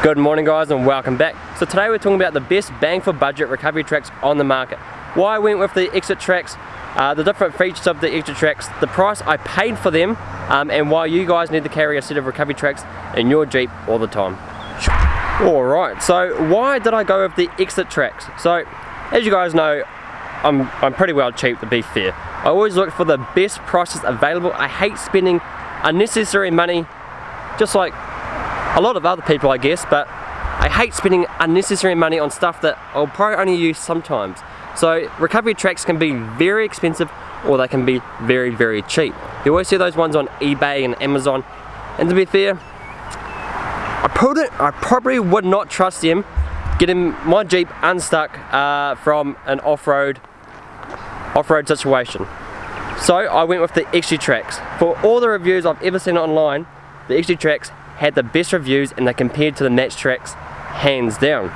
Good morning guys and welcome back. So today we're talking about the best bang for budget recovery tracks on the market. Why I went with the Exitrax, uh, the different features of the Exitrax, the price I paid for them, um, and why you guys need to carry a set of recovery tracks in your Jeep all the time. Alright, so why did I go with the Exitrax? So, as you guys know, I'm, I'm pretty well cheap to be fair. I always look for the best prices available. I hate spending unnecessary money, just like a lot of other people I guess, but I hate spending unnecessary money on stuff that I'll probably only use sometimes. So recovery tracks can be very expensive or they can be very very cheap. You always see those ones on eBay and Amazon and to be fair, I, probably, I probably would not trust them getting my Jeep unstuck uh, from an off-road off-road situation. So I went with the Exitrax. For all the reviews I've ever seen online, the Exitrax had the best reviews and they compared to the Maxtrax hands down.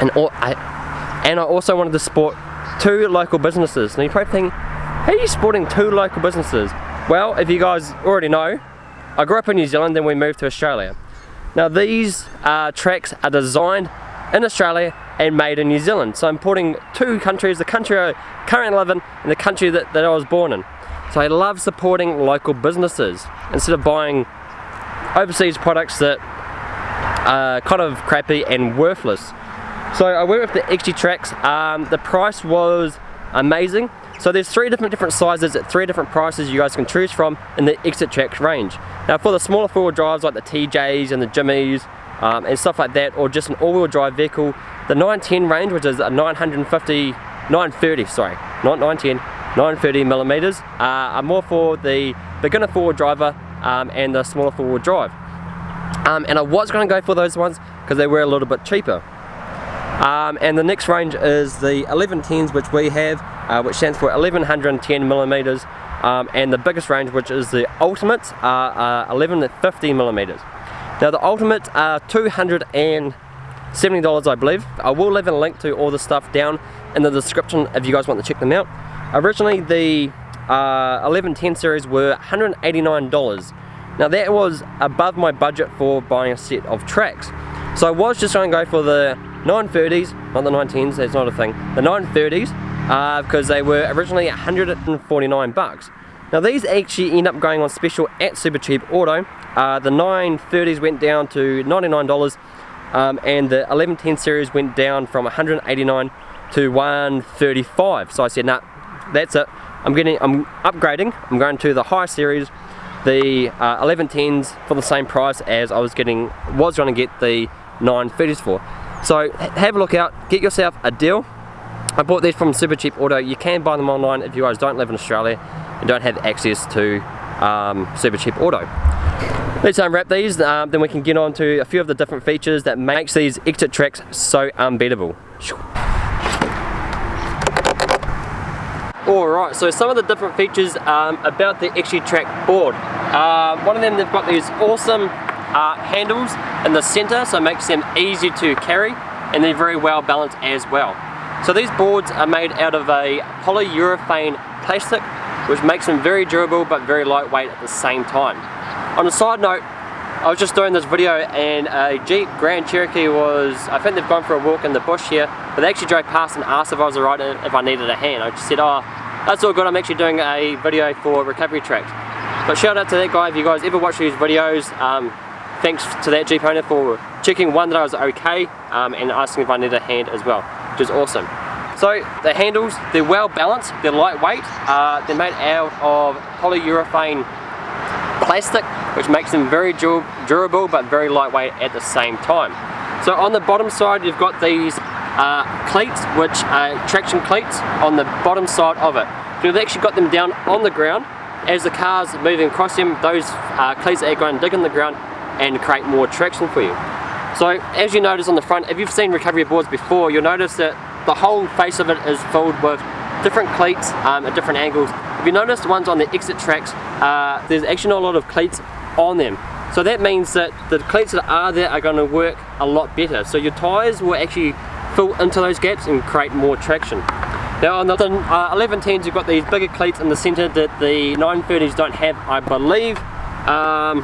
And, all, I, and I also wanted to support two local businesses. Now you probably think, how are you supporting two local businesses? Well, if you guys already know, I grew up in New Zealand then we moved to Australia. Now these uh, tracks are designed in Australia and made in New Zealand. So I'm supporting two countries, the country I currently live in and the country that, that I was born in. So I love supporting local businesses instead of buying overseas products that are kind of crappy and worthless. So I went with the Exitrax. Um, the price was amazing. So there's three different different sizes at three different prices you guys can choose from in the Exitrax range. Now for the smaller four-wheel drives like the TJs and the Jimnys um, and stuff like that or just an all-wheel drive vehicle, the 910 range which is a 950, 930 sorry, not 910, 930 millimeters uh, are more for the beginner four-wheel driver um, and the smaller four-wheel drive. Um, and I was going to go for those ones because they were a little bit cheaper. Um, and the next range is the 1110s which we have, uh, which stands for 1110 millimeters, um, and the biggest range which is the ultimate are uh, 1150 millimeters. Now the ultimate are $270 I believe. I will leave a link to all the stuff down in the description if you guys want to check them out. Originally the uh, 1110 series were $189. Now that was above my budget for buying a set of tracks. So I was just going to go for the 930s, not the 910s, that's not a thing, the 930s uh, because they were originally 149 bucks. Now these actually end up going on special at Supercheap Auto. Uh, the 930s went down to $99 um, and the 1110 series went down from 189 to 135. So I said, nah, that's it. I'm getting, I'm upgrading. I'm going to the higher series, the uh, 1110s for the same price as I was getting, was going to get the 930s for. So have a look out, get yourself a deal. I bought these from Supercheap Auto. You can buy them online if you guys don't live in Australia and don't have access to um, Supercheap Auto. Let's unwrap these, um, then we can get on to a few of the different features that makes these Exitrax so unbeatable. Alright, so some of the different features um, about the XG Track board. Uh, one of them, they've got these awesome uh, handles in the center, so it makes them easy to carry, and they're very well balanced as well. So these boards are made out of a polyurethane plastic, which makes them very durable but very lightweight at the same time. On a side note, I was just doing this video and a Jeep Grand Cherokee was, I think they've gone for a walk in the bush here, but they actually drove past and asked if I was alright if I needed a hand. I just said, oh, that's all good, I'm actually doing a video for recovery tracks. But shout out to that guy, if you guys ever watch these videos, um, thanks to that Jeep owner for checking one that I was okay um, and asking if I needed a hand as well, which is awesome. So the handles, they're well balanced, they're lightweight, uh, they're made out of polyurethane plastic which makes them very durable but very lightweight at the same time. So on the bottom side you've got these uh, cleats which are traction cleats on the bottom side of it. So we've actually got them down on the ground as the car's moving across them those uh, cleats are going to dig in the ground and create more traction for you. So as you notice on the front, if you've seen recovery boards before, you'll notice that the whole face of it is filled with different cleats um, at different angles. If you notice the ones on the Exitrax, uh, there's actually not a lot of cleats on them. So that means that the cleats that are there are going to work a lot better. So your tyres will actually fill into those gaps and create more traction. Now on the uh, 1110s you've got these bigger cleats in the centre that the 930s don't have I believe, um,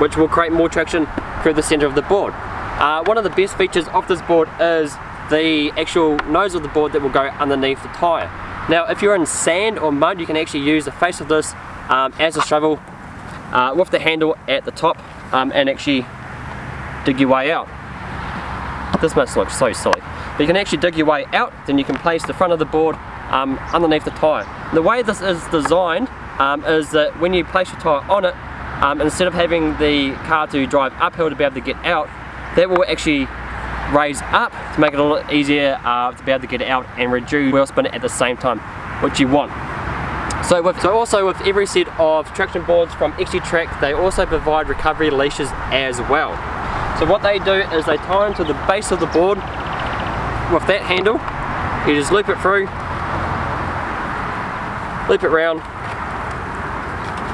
which will create more traction through the centre of the board. Uh, one of the best features of this board is the actual nose of the board that will go underneath the tyre. Now if you're in sand or mud you can actually use the face of this um, as a shovel uh, with the handle at the top um, and actually dig your way out. This must look so silly. But you can actually dig your way out, then you can place the front of the board um, underneath the tyre. The way this is designed um, is that when you place your tyre on it, um, instead of having the car to drive uphill to be able to get out, that will actually raise up to make it a little easier uh, to be able to get out and reduce wheel spin at the same time, which you want. So, with, so also with every set of traction boards from Exitrax, they also provide recovery leashes as well. So what they do is they tie them to the base of the board with that handle. You just loop it through, loop it round.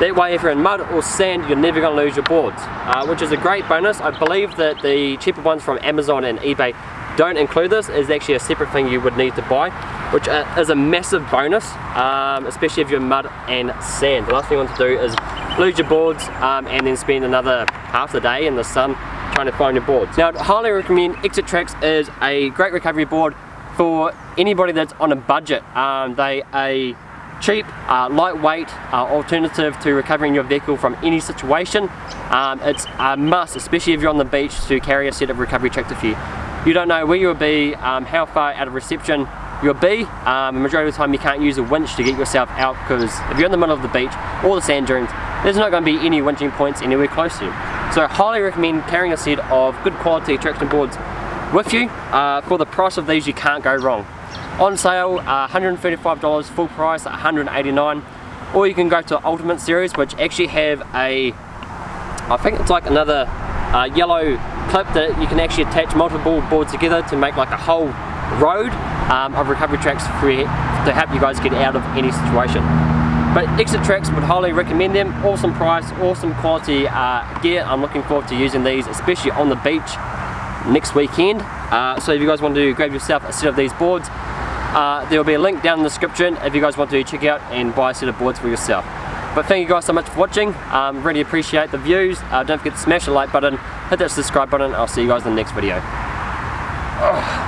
That way if you're in mud or sand, you're never going to lose your boards, uh, which is a great bonus. I believe that the cheaper ones from Amazon and eBay don't include this. It's actually a separate thing you would need to buy which is a massive bonus, um, especially if you're mud and sand. The last thing you want to do is lose your boards um, and then spend another half the day in the sun trying to find your boards. Now, I'd highly recommend Exitrax is a great recovery board for anybody that's on a budget. Um, they a cheap, uh, lightweight uh, alternative to recovering your vehicle from any situation. Um, it's a must, especially if you're on the beach, to carry a set of recovery tracks with you. You don't know where you'll be, um, how far out of reception you'll be. Um, the majority of the time you can't use a winch to get yourself out because if you're in the middle of the beach or the sand dunes, there's not going to be any winching points anywhere close to you. So I highly recommend carrying a set of good quality traction boards with you. Uh, for the price of these you can't go wrong. On sale, uh, $135 full price at 189 or you can go to Ultimate Series which actually have a, I think it's like another uh, yellow clip that you can actually attach multiple boards together to make like a whole road um, of recovery tracks for, to help you guys get out of any situation. But Exitrax would highly recommend them. Awesome price, awesome quality uh, gear. I'm looking forward to using these, especially on the beach next weekend. Uh, so if you guys want to grab yourself a set of these boards, uh, there will be a link down in the description if you guys want to check out and buy a set of boards for yourself. But thank you guys so much for watching. Um, really appreciate the views. Uh, don't forget to smash the like button, hit that subscribe button. I'll see you guys in the next video. Ugh.